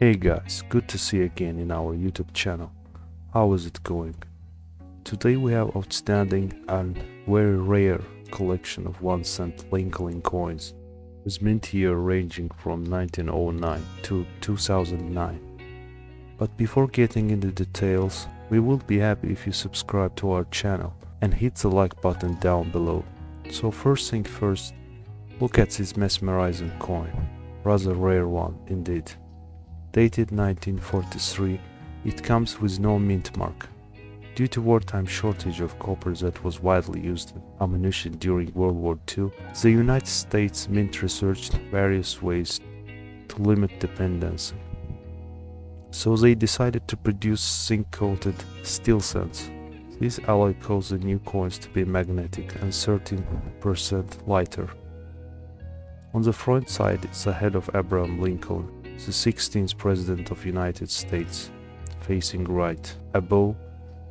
Hey guys, good to see you again in our YouTube channel. How is it going? Today we have outstanding and very rare collection of 1 cent Lincoln coins with mint year ranging from 1909 to 2009. But before getting into details, we would be happy if you subscribe to our channel and hit the like button down below. So first thing first, look at this mesmerizing coin, rather rare one indeed. Dated 1943, it comes with no mint mark. Due to wartime shortage of copper that was widely used in ammunition during World War II, the United States Mint researched various ways to limit dependency. So they decided to produce zinc-coated steel cents. This alloy caused the new coins to be magnetic and 13% lighter. On the front side is the head of Abraham Lincoln, the 16th President of United States, facing right. Above,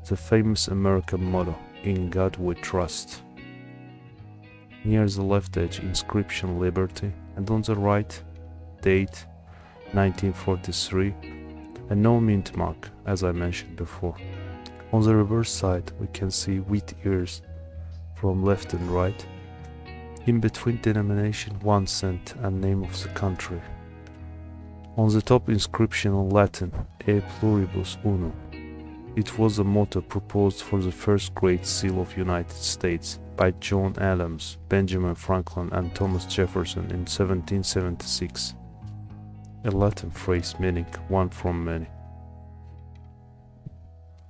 the famous American motto, In God We Trust. Near the left edge, inscription Liberty, and on the right, date 1943, and no mint mark, as I mentioned before. On the reverse side, we can see wheat ears from left and right. In between denomination 1 cent and name of the country. On the top inscription in Latin, E pluribus unum. It was a motto proposed for the first Great Seal of United States by John Adams, Benjamin Franklin and Thomas Jefferson in 1776. A Latin phrase meaning one from many.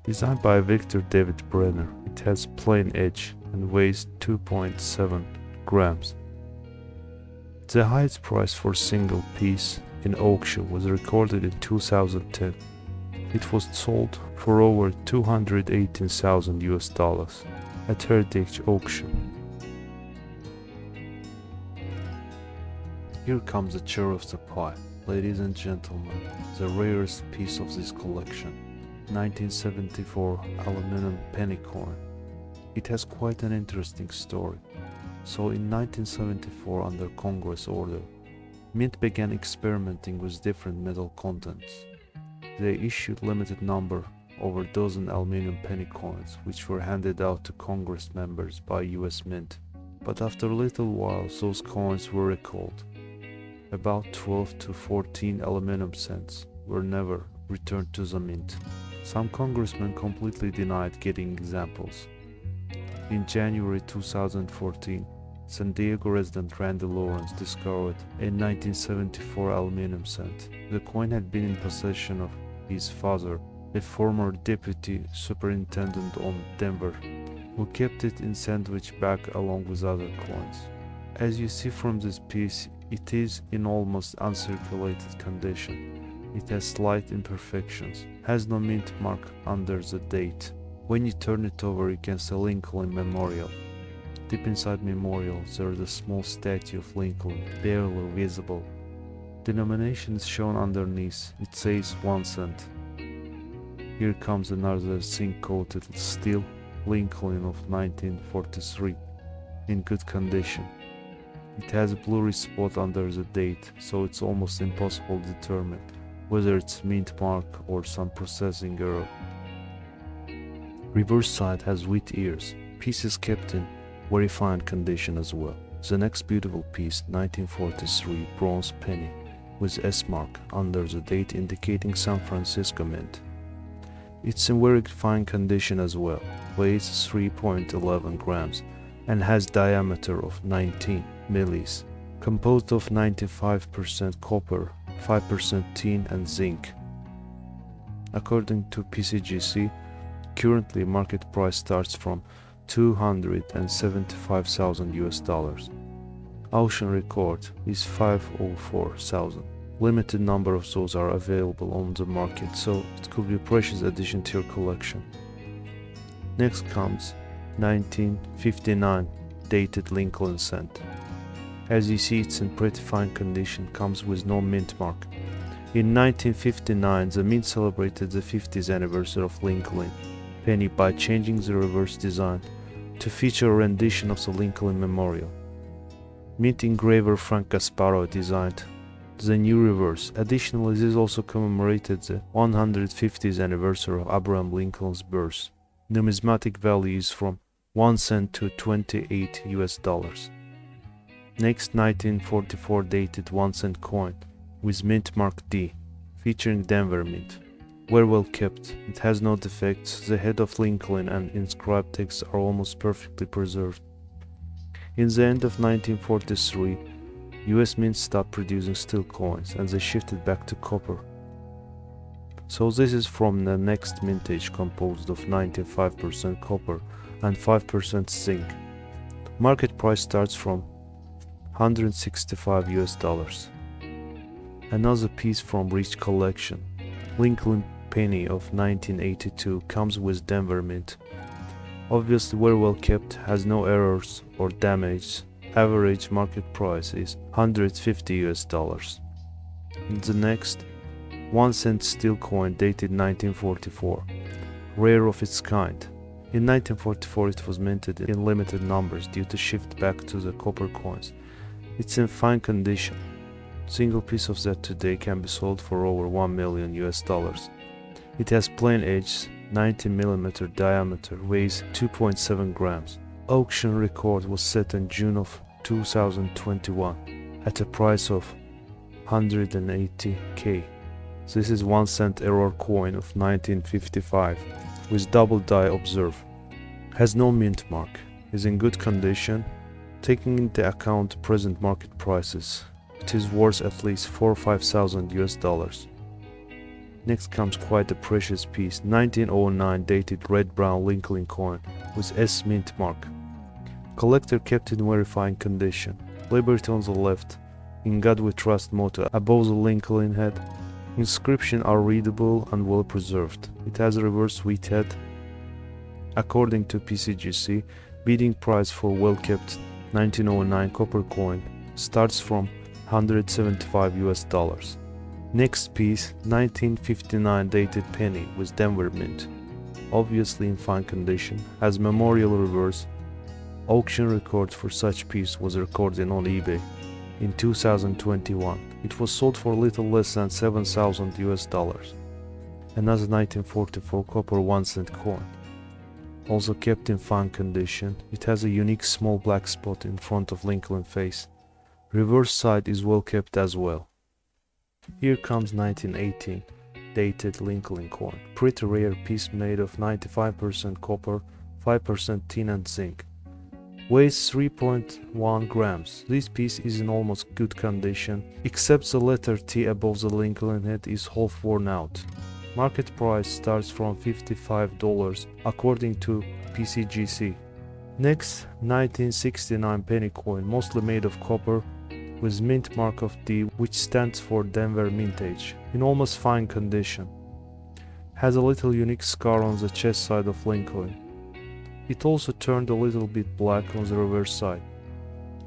Designed by Victor David Brenner, it has plain edge and weighs 2.7 grams. The highest price for single piece in auction was recorded in 2010. It was sold for over 218,000 US dollars at Heritage Auction. Here comes the cherry of the pie, ladies and gentlemen, the rarest piece of this collection. 1974 aluminum penny coin. It has quite an interesting story. So in 1974 under Congress order, Mint began experimenting with different metal contents. They issued limited number over dozen aluminum penny coins which were handed out to Congress members by US Mint. But after a little while those coins were recalled. About 12 to 14 aluminum cents were never returned to the mint. Some congressmen completely denied getting examples. In January 2014, San Diego resident Randy Lawrence discovered a 1974 aluminum cent. The coin had been in possession of his father, a former deputy superintendent on Denver, who kept it in sandwich bag along with other coins. As you see from this piece, it is in almost uncirculated condition. It has slight imperfections, has no mint mark under the date. When you turn it over you can see Lincoln Memorial. Deep inside Memorial there is a small statue of Lincoln, barely visible. Denomination is shown underneath, it says 1 cent. Here comes another zinc-coated steel Lincoln of 1943, in good condition. It has a blurry spot under the date, so it's almost impossible to determine whether it's mint mark or some processing error. Reverse side has wheat ears, pieces kept in very fine condition as well. The next beautiful piece 1943 bronze penny with S mark under the date indicating San Francisco Mint. It's in very fine condition as well, weighs 3.11 grams and has diameter of 19 millis, composed of 95% copper 5% tin and zinc. According to PCGC, currently market price starts from 275,000 US dollars. Auction record is 504,000. Limited number of those are available on the market, so it could be a precious addition to your collection. Next comes 1959 dated Lincoln cent. As you see it's in pretty fine condition, comes with no mint mark. In 1959 the mint celebrated the 50th anniversary of Lincoln penny by changing the reverse design to feature a rendition of the Lincoln Memorial. Mint engraver Frank Gasparro designed the new reverse. Additionally, this also commemorated the 150th anniversary of Abraham Lincoln's birth. Numismatic value is from 1 cent to 28 US dollars. Next 1944 dated 1 cent coin with mint mark D, featuring Denver Mint. Very well kept, it has no defects, the head of Lincoln and inscribed text are almost perfectly preserved. In the end of 1943, US Mint stopped producing steel coins and they shifted back to copper. So this is from the next mintage composed of 95% copper and 5% zinc. Market price starts from 165 US dollars. Another piece from Rich Collection, Lincoln Penny of 1982 comes with Denver Mint. Obviously very well kept, has no errors or damage. Average market price is 150 US dollars. The next 1 cent steel coin dated 1944, rare of its kind. In 1944 it was minted in limited numbers due to shift back to the copper coins. It's in fine condition. Single piece of that today can be sold for over 1 million US dollars. It has plain edge, 90 mm diameter, weighs 2.7 grams. Auction record was set in June of 2021 at a price of 180k. This is 1 cent error coin of 1955 with double die obverse. Has no mint mark, is in good condition. Taking into account present market prices, it is worth at least 4 or 5000 US dollars. Next comes quite a precious piece, 1909 dated red brown Lincoln coin with S mint mark. Collector kept in very fine condition. Liberty on the left, in God we trust motto above the Lincoln head. Inscription are readable and well preserved. It has a reverse wheat head. According to PCGC, bidding price for well kept 1909 copper coin starts from 175 US dollars. Next piece, 1959 dated penny with Denver Mint. Obviously in fine condition, has memorial reverse. Auction record for such piece was recorded on eBay in 2021. It was sold for little less than 7000 US dollars. Another 1944 copper 1 cent coin. Also kept in fine condition, it has a unique small black spot in front of Lincoln face. Reverse side is well kept as well. Here comes 1918, dated Lincoln coin. Pretty rare piece made of 95% copper, 5% tin and zinc. Weighs 3.1 grams. This piece is in almost good condition, except the letter T above the Lincoln head is half worn out. Market price starts from $55 according to PCGC. Next, 1969 penny coin, mostly made of copper, with mint mark of D which stands for Denver Mintage, in almost fine condition. Has a little unique scar on the chest side of Lincoln. It also turned a little bit black on the reverse side.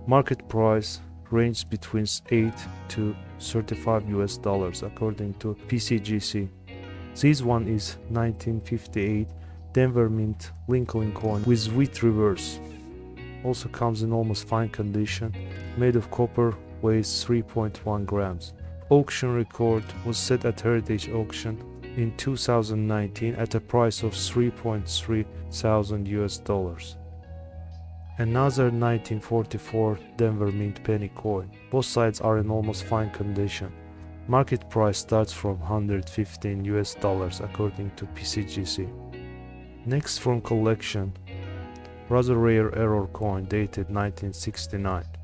Market price ranged between 8 to 35 US dollars according to PCGC. This one is 1958 Denver Mint Lincoln coin with wheat reverse. Also comes in almost fine condition, made of copper weighs 3.1 grams. Auction record was set at Heritage Auction in 2019 at a price of 3.3 thousand US dollars. Another 1944 Denver Mint penny coin. Both sides are in almost fine condition. Market price starts from 115 US dollars according to PCGC. Next from collection, rather rare error coin dated 1969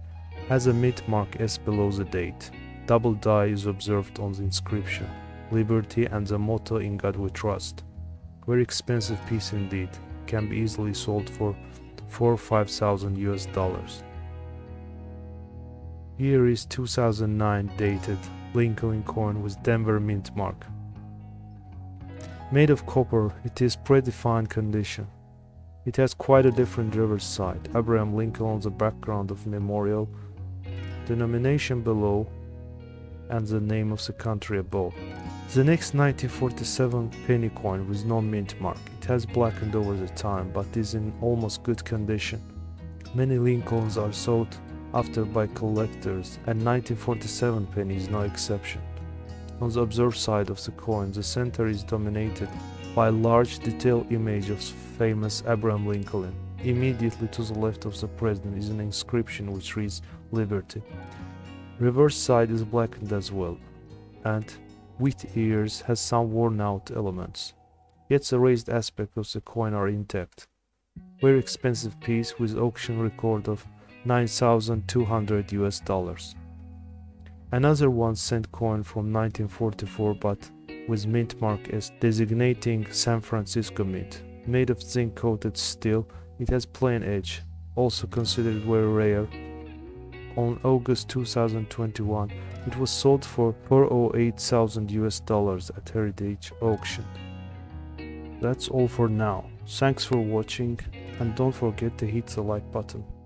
has a mint mark S below the date. Double die is observed on the inscription, liberty and the motto in God we trust. Very expensive piece indeed, can be easily sold for 4 or 5000 US dollars. Here is 2009 dated Lincoln coin with Denver mint mark. Made of copper, it is pretty fine condition. It has quite a different reverse side. Abraham Lincoln on the background of memorial denomination below, and the name of the country above. The next 1947 penny coin with no mint mark. It has blackened over the time but is in almost good condition. Many Lincolns are sought after by collectors, and 1947 penny is no exception. On the observed side of the coin, the center is dominated by a large detailed image of famous Abraham Lincoln. Immediately to the left of the president is an inscription which reads Liberty. Reverse side is blackened S well, and Wheat Ears has some worn out elements. Yet the raised aspect of the coin are intact. Very expensive piece with auction record of 9,200 US dollars. Another one cent coin from 1944 but with mint mark as designating San Francisco Mint. Made of zinc coated steel, it has plain edge, also considered very rare. On August 2021, it was sold for 408,000 US dollars at Heritage Auction. That's all for now. Thanks for watching and don't forget to hit the like button.